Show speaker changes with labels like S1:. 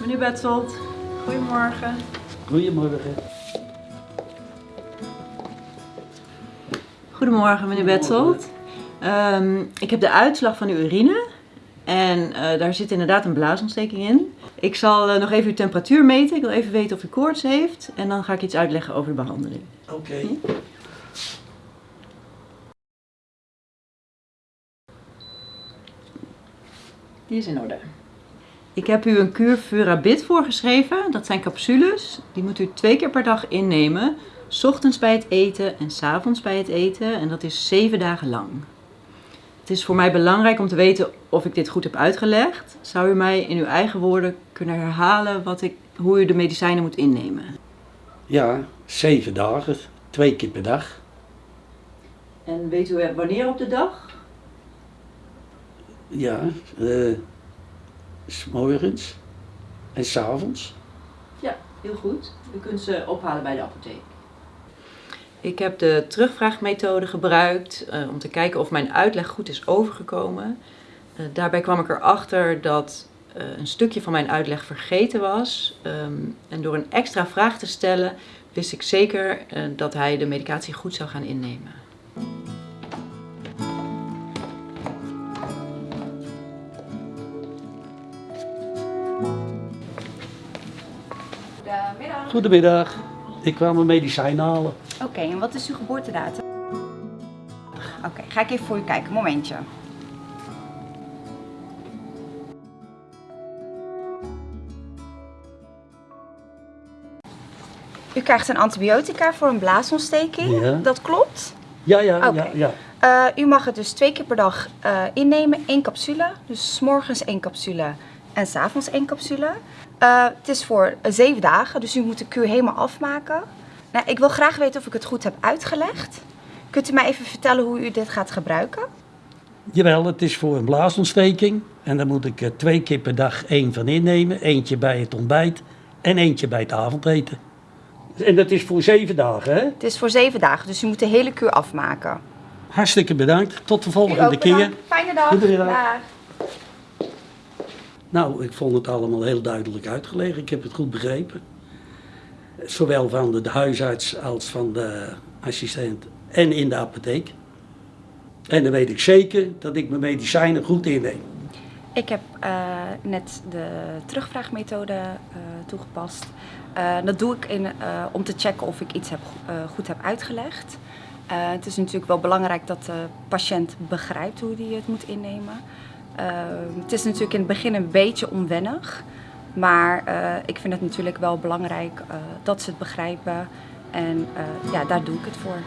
S1: Meneer Betzold, goedemorgen.
S2: Goedemorgen.
S1: Goedemorgen, meneer Betzold. Ehm, ik heb de uitslag van uw urine en eh, daar zit inderdaad een blaasontsteking in. Ik zal eh, nog even uw temperatuur meten. Ik wil even weten of u koorts heeft en dan ga ik iets uitleggen over de behandeling.
S2: Oké.
S1: Die is in orde. Ik heb u een kuur Furabit voorgeschreven. Dat zijn capsules. Die moet u twee keer per dag innemen. 's ochtends bij het eten en 's avonds bij het eten. En dat is zeven dagen lang. Het is voor mij belangrijk om te weten of ik dit goed heb uitgelegd. Zou u mij in uw eigen woorden kunnen herhalen wat ik, hoe u de medicijnen moet innemen?
S2: Ja, zeven dagen. Twee keer per dag.
S1: En weet u wanneer op de dag?
S2: Ja, eh s morgens en s avonds.
S1: Ja, heel goed. U kunt ze ophalen bij de apotheek. Ik heb de terugvraagmethode gebruikt eh, om te kijken of mijn uitleg goed is overgekomen. Eh, daarbij kwam ik erachter dat eh, een stukje van mijn uitleg vergeten was. Ehm, en door een extra vraag te stellen wist ik zeker eh, dat hij de medicatie goed zou gaan innemen.
S3: Goedemiddag.
S2: Goedemiddag. Ik kwam mijn medicijn halen.
S3: Oké, en wat is uw geboortedatum? Oké, ga ik even voor u kijken. Momentje. U krijgt een antibiotica voor een blaasontsteking.
S2: Ja.
S3: Dat klopt.
S2: Ja, ja, ja, ja.
S3: Eh, u mag het dus twee keer per dag eh, innemen, één capsule. Dus 's morgens één capsule en 's avonds één capsule. Eh, het is voor eh, zeven dagen, dus u moet de kuur helemaal afmaken. Nou, ik wil graag weten of ik het goed heb uitgelegd. Kunt u mij even vertellen hoe u dit gaat gebruiken?
S2: Jawel, het is voor een blaasontsteking. En daar moet ik er twee keer per dag één van innemen. Eentje bij het ontbijt en eentje bij het avondeten. En dat is voor zeven dagen, hè?
S3: Het is voor zeven dagen, dus u moet de hele kuur afmaken.
S2: Hartstikke bedankt. Tot de volgende keer.
S3: Fijne dag.
S2: Goedemiddag. Nou, ik vond het allemaal heel duidelijk uitgelegd. Ik heb het goed begrepen. Zowel van de, huisarts als van de assistent en in de apotheek. En dan weet ik zeker dat ik mijn medicijnen goed inneem.
S3: Ik heb eh, net de terugvraagmethode eh, toegepast. Eh, dat doe ik in, om te checken of ik iets heb, go- goed heb uitgelegd. Het is natuurlijk wel belangrijk dat de patiënt begrijpt hoe hij het moet innemen. Eh, het is natuurlijk in het begin een beetje onwennig. Maar eh, ik vind het natuurlijk wel belangrijk eh, dat ze het begrijpen. En eh, ja, daar doe ik het voor.